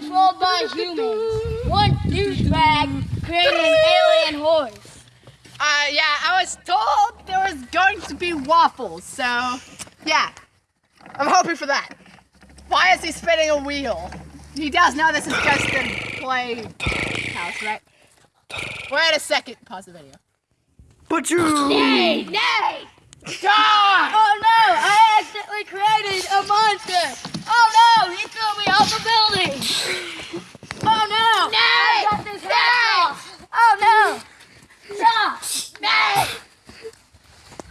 controlled by humans. One douchebag created an alien horse. Uh, yeah, I was told there was going to be waffles, so yeah, I'm hoping for that. Why is he spinning a wheel? He does know this is just a play house, right? Wait a second. Pause the video. But you. Nay, nay! God! Oh no! I accidentally created a monster! Oh no! He threw me off the building! Oh no! Nay! I got this head off. Oh no! Stop! Nay!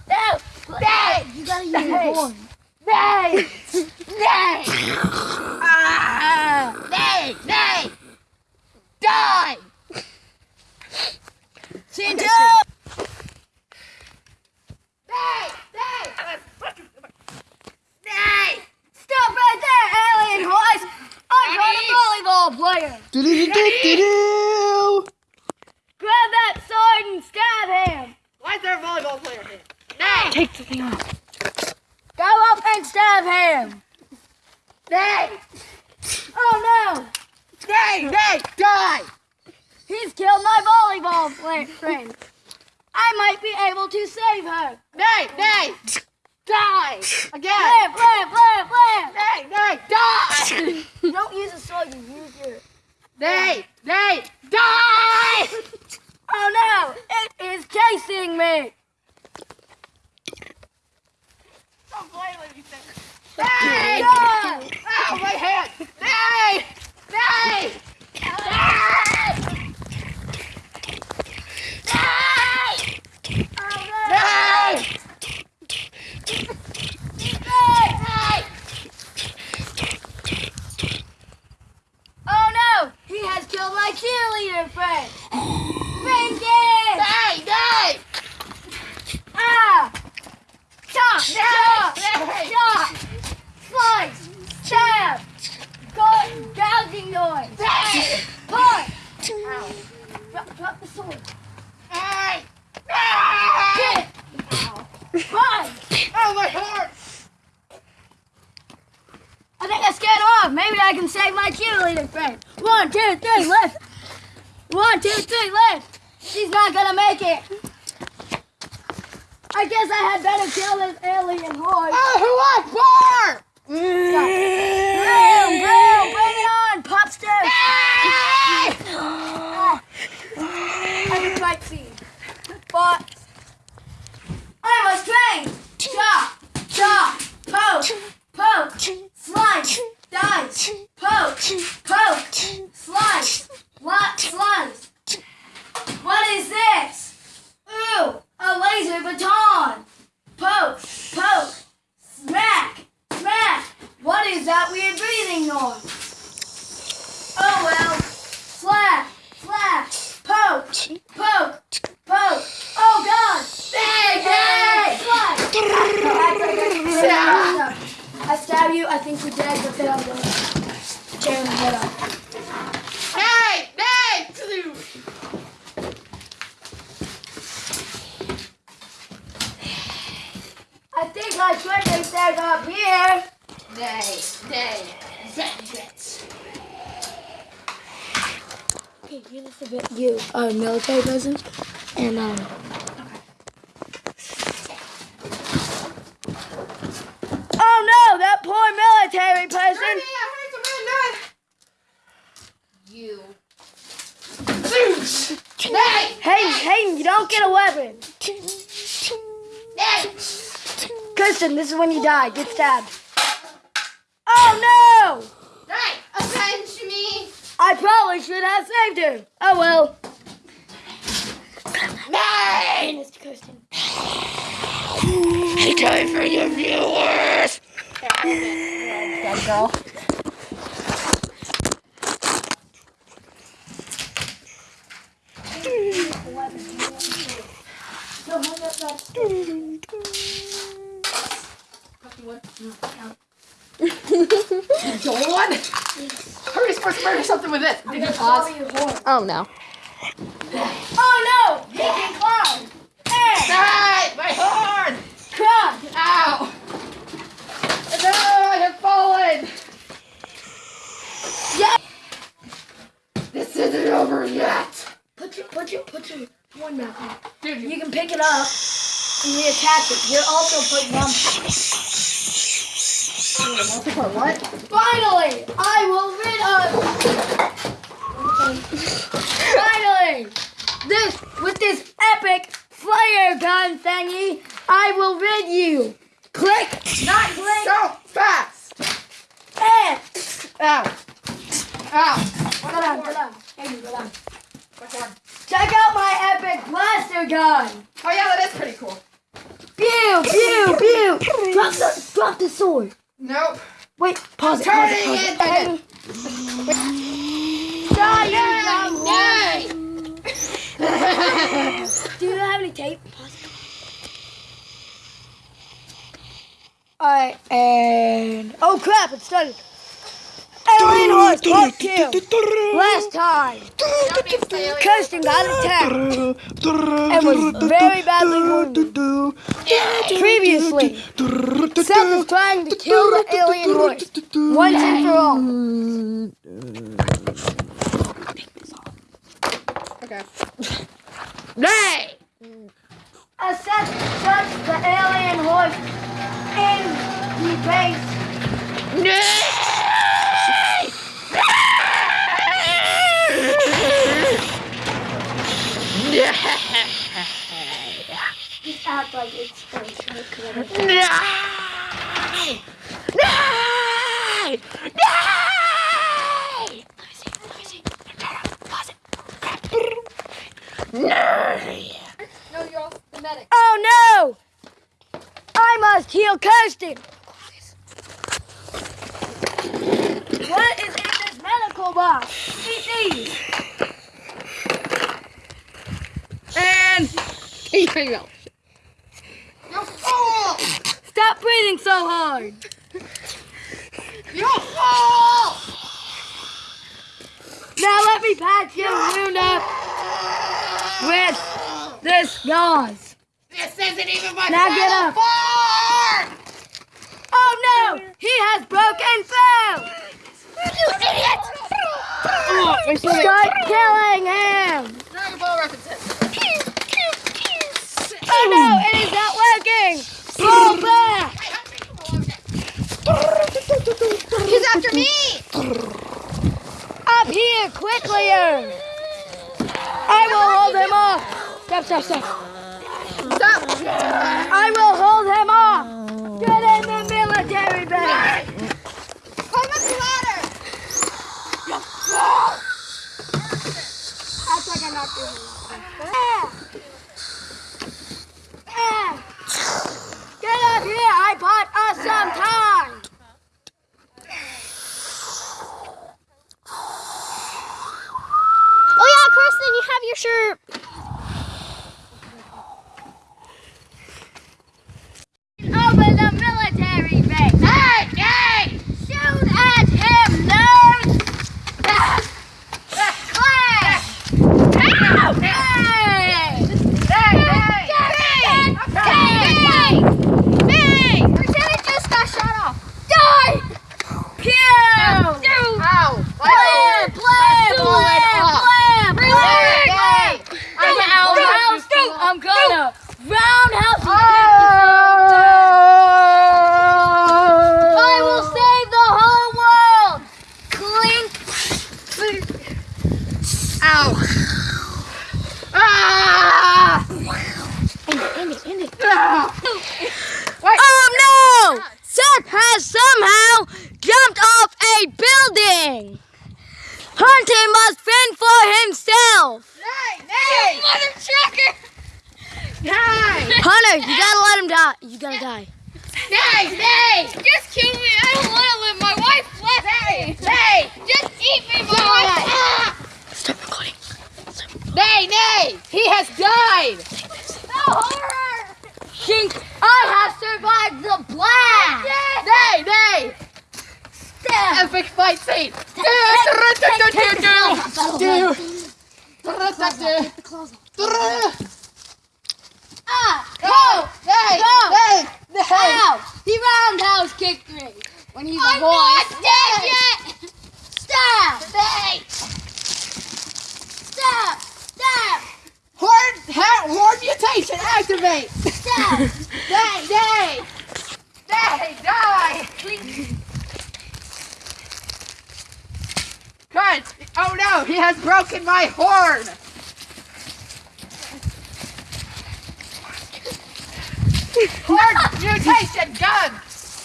No! Nay! You gotta use your. Nay! Nay! Ah! Nay! Nay! Die! Shinjo! Nay! Nay! Nay! Stop right there, alien horse! I'm not a volleyball player! Do-do-do-do-do. Grab that sword and stab him! Why is there a volleyball player here? Nay! Take the thing off. Go up and stab him! Nay! Oh no! Nay! Nay! Die! He's killed my volleyball friend. I might be able to save her. Nay! Nay! Die! Again! Blam, blam, blam, blam. Nay! Nay! Die! Don't use a sword, you use your. Nay! Nay! Die! Oh no! It is chasing me! Don't play with me! Ow, my! Nay! Nay! Oh no! Nay! Nay! Oh no! He has killed my cheerleader friend! Vengeance! Nay! Nay! Ah! Chop! Chop! Nay! Chop! Slice! Stab! Gouging noise! Nay! Punch! Ow. Drop, drop the sword! Nay! Nay! Hit! Punch! Oh, my heart! I think I scared off. Maybe I can save my cheerleader friend. One, two, three, left. One, two, three, left. She's not gonna make it. I guess I had better kill this alien horse. Oh, who wants more? Bram, Bram, bring it on, popster. Nay! I can fight scene. But I was trained. Chop, chop, poke, poke, slice, dice, poke, poke, slice, lot, slice. What is this? Ooh, a laser baton. Poke, poke, smack, smack. What is that weird breathing noise? Oh well. Slap, slap, poke, poke, poke. Oh God! Bang, slap. Stab. I stab you. I think you're dead, but then I'm gonna tear your head off. Nay! Nay! I think my friend is up here. Nay! Nay! Vengeance! Okay, you this a bit. You are a military person, and um. Oh no, that poor military person. You. Zeus! Nay! Hey, you don't get a weapon. Nay! Kristen, this is when you die. Get stabbed. Oh no! Nay! Avenge me! I probably should have saved her. Oh well. Nay! Mr. Kristen. I die for your viewers. Dead girl. So hang up that Dawn! Hurry, supposed to murder something with this. Did you pause? Oh no. Oh no! He can climb. And My horn! crouch. Ow! No, I have fallen! Yeah. This isn't over yet. Put your, put your, put your one back on. Dude, you You can pick it up and reattach it. You're also putting on. Multi-part what? Finally, I will rid of. Finally, this with this epic flare gun thingy, I will rid you. Click, not click, So fast! and. Ow! Ow! Go down, go down. Amy, go down. Check out my epic blaster gun. Oh yeah, that is pretty cool. Pew, pew, pew. Drop the, drop the sword. Nope. Wait, pause it, pause Turning it, pause it. it. You young one. Do you have any tape? Pause it. Alright, and oh crap, it started. Alien horse, part two. Last time, Kirsten got attacked and was very badly wounded. Previously, Seth is trying to kill the alien horse once and for all. Okay. Nay! As Seth touched the alien horse in the base, just act like it's No, no you're off the medic. Oh no! I must heal Kirsten! What is in this medical box? Eat! And You fool! stop breathing so hard! You fool! Now let me patch your wound up with this gauze. This isn't even my Now get up. form! Oh no! He has broken through! You idiot! Start killing him! Oh no! It is not working! Pull back! He's after me! Up here, quickly! I will hold him off! Stop, stop. Stop! I will hold him off! Get in the military base! Climb up the ladder! Act like I'm not doing it. Ah! Ah! Get up here! I bought us some time! Oh yeah, Kirsten, my do do do kicked do when he's do do a boy. do do not dead yet. Stop. Stop. do Horn, do mutation activate. Stop. Day! Day! Day! Die. Please. Oh no, he has broken my horn! horn mutation gun!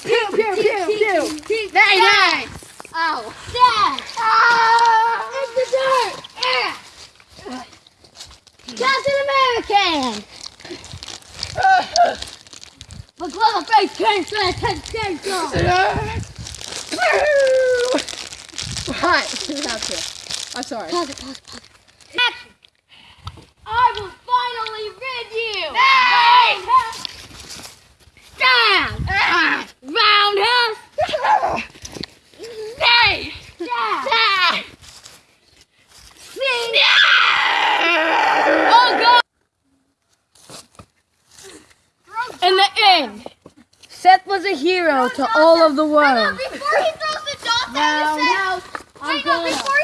Pew, pew, pew, pew! Day, day! Ow. Dad. Ah! In the dirt. Yeah. Captain American. But Clever Face can't stand temptation. Hi, sit out here. I'm sorry. Pause it, pause it, pause it. Action. I will finally rid you. Nay! Stab. Roundhouse. Nay! Stab. Sing. Oh God. In the end, Seth was a hero to all of the world. Before he throws the dots Now, out, now, Wait, no, before